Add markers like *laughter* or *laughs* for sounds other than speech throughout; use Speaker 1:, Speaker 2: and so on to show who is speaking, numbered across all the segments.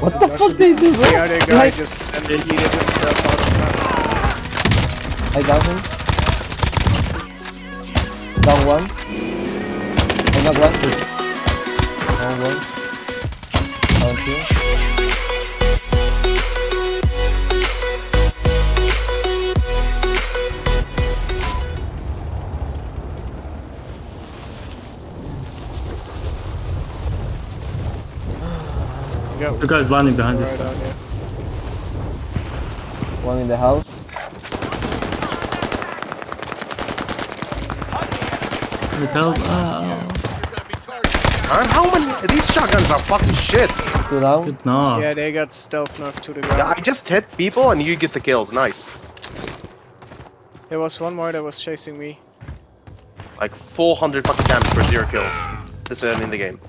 Speaker 1: What the fuck did they do, bro?
Speaker 2: The other guy
Speaker 1: Like-
Speaker 2: just ended yeeted himself out of map.
Speaker 1: I got him. Down one. I got one. Down one. Down two.
Speaker 3: The guy's landing behind
Speaker 2: right
Speaker 3: us.
Speaker 2: on.
Speaker 1: One in the house.
Speaker 3: With help. Ah.
Speaker 4: Man, how many? These shotguns are fucking shit.
Speaker 1: Two down.
Speaker 3: Good no.
Speaker 2: Yeah, they got stealth nerfed to the
Speaker 4: Yeah,
Speaker 2: ground.
Speaker 4: I just hit people and you get the kills. Nice.
Speaker 2: There was one more that was chasing me.
Speaker 4: Like 400 fucking damage for zero kills. This early in the game.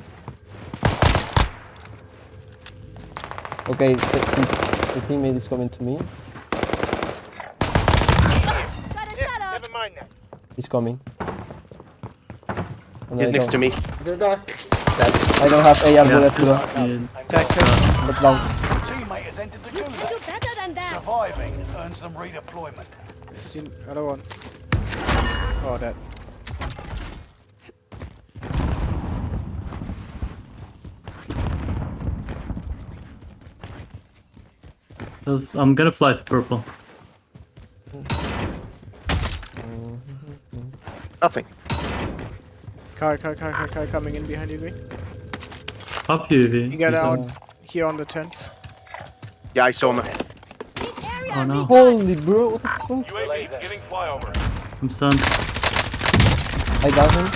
Speaker 1: Okay, the, his- the teammate is coming to me.
Speaker 5: Got a shot off.
Speaker 6: Never mind that.
Speaker 1: He's coming. And
Speaker 4: He's
Speaker 1: I
Speaker 4: next to me.
Speaker 1: I don't have AR
Speaker 3: Yeah.
Speaker 1: bullet, bro.
Speaker 3: Yeah.
Speaker 2: Attack him.
Speaker 1: But down.
Speaker 6: Teammate has entered the
Speaker 5: You can do better than that.
Speaker 6: Surviving earns them redeployment.
Speaker 2: See other one. Oh, that.
Speaker 3: I'm gonna fly to purple.
Speaker 4: Nothing.
Speaker 2: Car, car, car, car, car coming in behind you, Green.
Speaker 3: Up UAV.
Speaker 2: You got
Speaker 3: You
Speaker 2: out
Speaker 3: can-
Speaker 2: here on the tents.
Speaker 4: Yeah, I saw him.
Speaker 3: Oh no.
Speaker 1: Holy bro, what the fuck?
Speaker 6: UAV giving flyover.
Speaker 3: I'm stunned.
Speaker 1: I got him.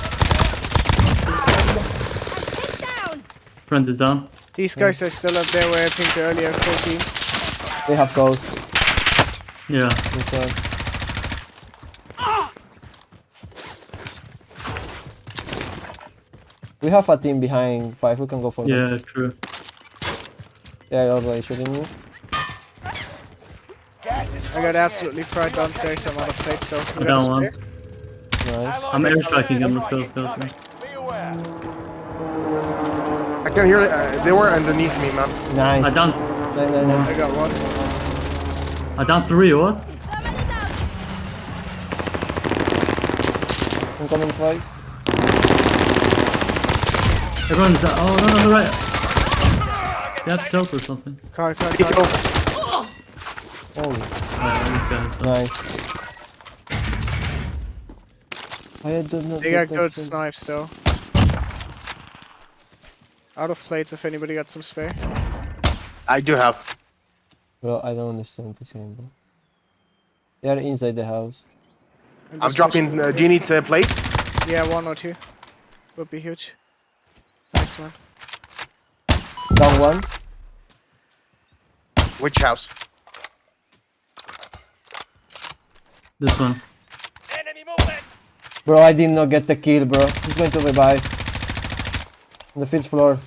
Speaker 5: Down.
Speaker 3: Friend is down.
Speaker 2: These guys are still up there where I think earlier, full team.
Speaker 1: They have ghost.
Speaker 3: Yeah.
Speaker 1: Inside. We have a team behind five. We can go for them.
Speaker 3: Yeah, true.
Speaker 1: They're already shooting you.
Speaker 6: Gas is
Speaker 2: I got absolutely fried downstairs. I'm out of plate, so
Speaker 3: I
Speaker 2: got a
Speaker 3: down one.
Speaker 1: Nice.
Speaker 3: I'm air striking him. Let's go, let's go, go.
Speaker 4: I can hear. Uh, they were underneath me, man.
Speaker 1: Nice.
Speaker 3: I down.
Speaker 1: No, no, no.
Speaker 2: I got one.
Speaker 3: I down three. What?
Speaker 5: Thermal is out.
Speaker 1: Incoming five.
Speaker 3: Everyone is down. Oh no, no, no, right. They have self or something.
Speaker 2: Car, car,
Speaker 4: Yo,
Speaker 2: car.
Speaker 1: Holy.
Speaker 3: Alright.
Speaker 1: Nice. I did not
Speaker 2: They
Speaker 1: get
Speaker 2: got good
Speaker 1: thing.
Speaker 2: snipes though. Out of plates if anybody got some spare.
Speaker 4: I do have.
Speaker 1: Bro, I don't understand this game, bro. They are inside the house.
Speaker 2: I'm
Speaker 4: I'm dropping. Uh, do you need uh, plates?
Speaker 2: Yeah, one or two. Would be huge. Thanks, man.
Speaker 1: Down one.
Speaker 4: Which house?
Speaker 3: This one.
Speaker 6: Enemy movement.
Speaker 1: Bro, I did not get the kill, bro. He's going to revive. On the fifth floor.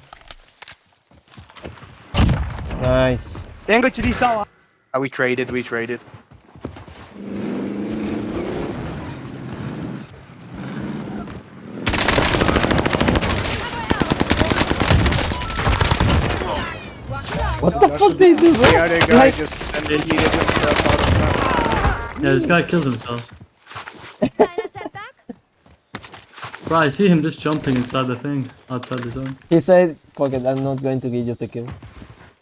Speaker 1: Nice.
Speaker 4: Ah, we traded. We traded.
Speaker 1: What the fuck they do.
Speaker 2: The other guy
Speaker 1: Like-
Speaker 2: just ended yeeted himself out of map.
Speaker 3: Yeah, this guy killed himself.
Speaker 5: Kleiner setback.
Speaker 3: Bro, I see him just jumping inside the thing, outside the zone.
Speaker 1: He said, fuck it, I'm not going to give you the kill.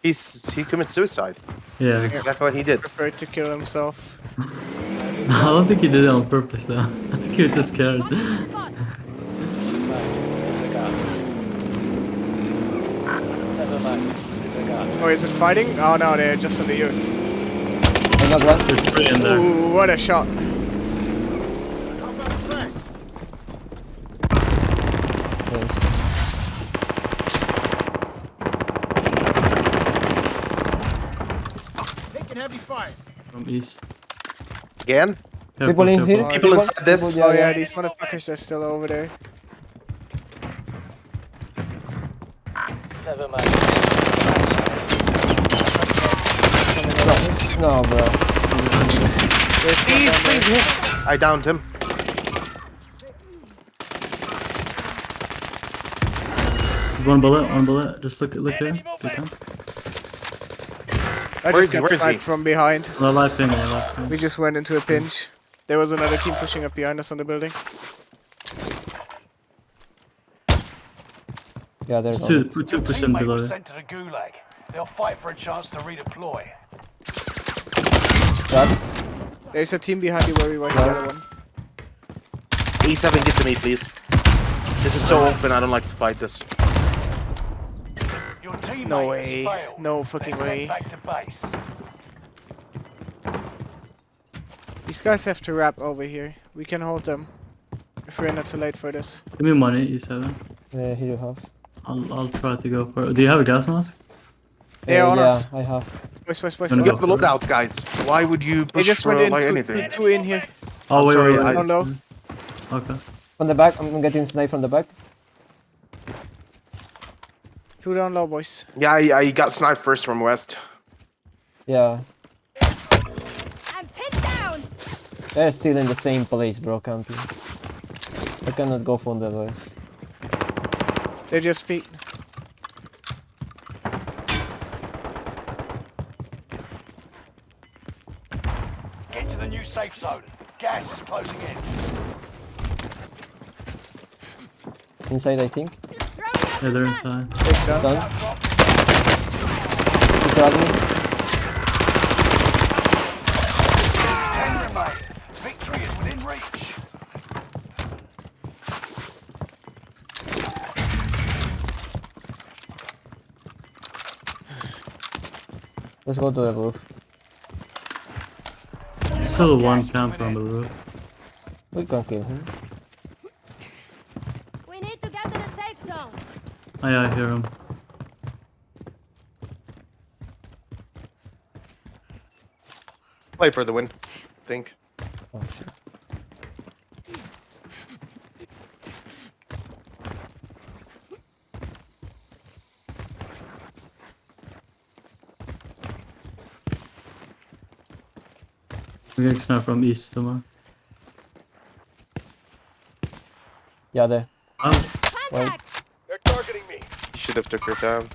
Speaker 4: He's he commits suicide.
Speaker 3: Yeah.
Speaker 4: Exactly what he did.
Speaker 2: Prepared to kill himself. *laughs*
Speaker 3: I don't think he did it on purpose though. *laughs* I think he was just scared. *laughs*
Speaker 2: Oh, is it fighting? Oh no, they're just on the youth.
Speaker 1: I one.
Speaker 3: There's three in there.
Speaker 2: Ooh, what a shot.
Speaker 1: Nice.
Speaker 3: From east.
Speaker 4: Again?
Speaker 3: Careful,
Speaker 1: People in here?
Speaker 4: People inside this?
Speaker 1: people-
Speaker 2: Oh
Speaker 1: yeah,
Speaker 2: yeah,
Speaker 1: yeah.
Speaker 2: these motherfuckers are still over there. Never mind.
Speaker 1: No, bro.
Speaker 2: There's
Speaker 4: Please, please hit. I downed him.
Speaker 3: One bullet, one bullet. Just look, look there. Good.
Speaker 2: I
Speaker 4: Where
Speaker 2: just got
Speaker 4: Where is he?
Speaker 2: sniped from behind.
Speaker 3: On the live ping, on the ping.
Speaker 2: We just went into a pinch. There was another team pushing up behind us on the building.
Speaker 1: Yeah, there's
Speaker 3: It's two,
Speaker 1: one.
Speaker 3: two, two
Speaker 6: Your
Speaker 3: percent
Speaker 6: teammate
Speaker 3: below
Speaker 6: was
Speaker 3: it.
Speaker 6: sent to the gulag. They'll fight for a chance to redeploy.
Speaker 1: Crack.
Speaker 2: There's a team behind you where we went the
Speaker 1: Yeah.
Speaker 2: other one.
Speaker 4: A7, get to me, please. This is so open, I don't like to fight this.
Speaker 6: Your teammate
Speaker 2: No
Speaker 6: has
Speaker 2: way.
Speaker 6: failed.
Speaker 2: No fucking
Speaker 6: They're
Speaker 2: way.
Speaker 6: Back to base.
Speaker 2: These guys have to wrap over here. We can hold them. If we're not too late for this.
Speaker 3: Give me money, E7.
Speaker 1: Yeah, here you have.
Speaker 3: I'll, I'll try to go for it. Do you have a gas mask?
Speaker 2: They are
Speaker 1: Uh,
Speaker 2: on
Speaker 1: yeah,
Speaker 2: us.
Speaker 1: I have.
Speaker 2: Boys, boys, boys.
Speaker 3: Gonna
Speaker 4: Get
Speaker 2: on
Speaker 3: go
Speaker 2: us.
Speaker 4: the lookout, guys. Why would you
Speaker 2: They
Speaker 4: push
Speaker 2: just
Speaker 4: for
Speaker 2: went in
Speaker 4: like
Speaker 2: two,
Speaker 4: anything?
Speaker 2: two, two in here.
Speaker 3: Oh, wait,
Speaker 4: sorry,
Speaker 3: wait,
Speaker 4: I-
Speaker 3: wait.
Speaker 2: Down low.
Speaker 3: Okay.
Speaker 1: From the back, I'm getting sniped from the back.
Speaker 2: Two down low, boys.
Speaker 4: Yeah, I, I got sniped first from west.
Speaker 1: Yeah,
Speaker 5: I'm pinned down.
Speaker 1: they're still in the same place, bro, camping. I cannot go from the west.
Speaker 2: They just beat.
Speaker 6: Get to the new safe zone. Gas is closing in.
Speaker 1: Inside, I think.
Speaker 3: Yeah, they're
Speaker 5: out the gun.
Speaker 3: inside.
Speaker 2: Boys down.
Speaker 1: Stun.
Speaker 6: Drop.
Speaker 1: Me.
Speaker 6: Victory is within reach.
Speaker 1: Let's go to the roof.
Speaker 3: Still one camper on the roof.
Speaker 1: We can kill him.
Speaker 5: We need to get to the safe zone.
Speaker 3: Oh, yeah, I hear him.
Speaker 4: Play for the win, I think.
Speaker 1: Oh shit.
Speaker 3: We're getting sniped from east somewhere.
Speaker 1: Yeah, there.
Speaker 3: Oh,
Speaker 5: Contact.
Speaker 6: They're targeting me.
Speaker 4: You should have took her down.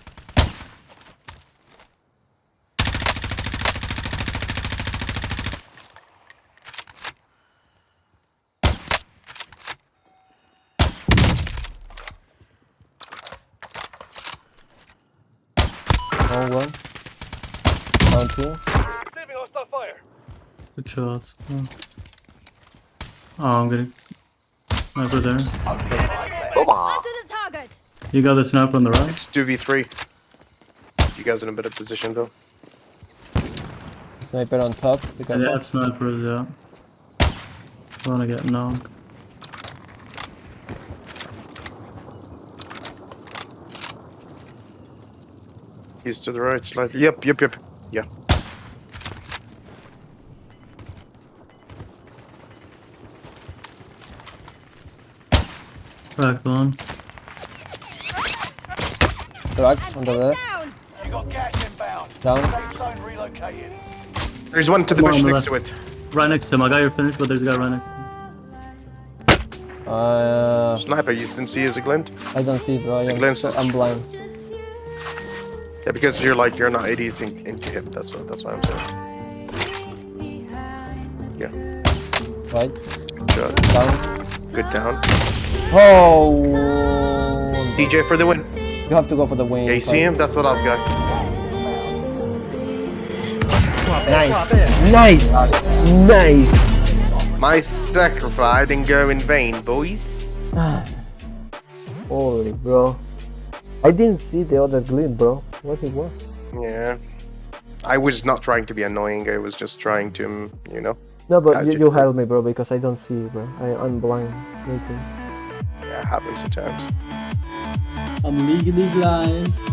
Speaker 1: Down one. Down two.
Speaker 6: Receiving hostile fire.
Speaker 3: good shots. Oh, oh I'm getting sniper there.
Speaker 6: Only five left.
Speaker 5: Onto the target.
Speaker 3: You got the sniper on the right?
Speaker 4: It's 2v3. You guys in a better position though.
Speaker 1: Sniper on top. Be
Speaker 3: Yeah,
Speaker 1: careful.
Speaker 3: they have snipers, yeah. Don't wanna get knocked.
Speaker 4: He's to the right slightly. Yep, yep, yep. Yeah.
Speaker 3: Cracked one.
Speaker 1: On the
Speaker 5: Pinned
Speaker 1: left.
Speaker 5: down.
Speaker 6: You got gas inbound.
Speaker 1: Down.
Speaker 6: Safe zone relocated.
Speaker 4: There's one to the
Speaker 3: Come
Speaker 4: bush next
Speaker 3: left.
Speaker 4: to it.
Speaker 3: Right next to him. I got your finish, but there's a guy right next to him.
Speaker 1: Uh,
Speaker 4: Sniper, you didn't see as a glint?
Speaker 1: I don't see, bro. I am,
Speaker 4: glances.
Speaker 1: I'm blind.
Speaker 4: Yeah, because you're like, you're not 80s in, into him. That's what, that's what I'm saying. Yeah.
Speaker 1: Right.
Speaker 4: Good,
Speaker 1: Down.
Speaker 4: good down.
Speaker 1: Oh.
Speaker 4: DJ for the win.
Speaker 1: You have to go for the win.
Speaker 4: Yeah, you see him? That's the last guy.
Speaker 1: Nice. Nice. Nice.
Speaker 4: My sacrifice didn't go in vain, boys. *sighs*
Speaker 1: Holy, bro. I didn't see the other glint, bro. What it was?
Speaker 4: Yeah. I was not trying to be annoying. I was just trying to, you know.
Speaker 1: No, but you,
Speaker 4: ju-
Speaker 1: you help me, bro, because I don't see, bro. I, I'm blind. Waiting.
Speaker 4: Yeah, happens at
Speaker 3: I'm legally blind.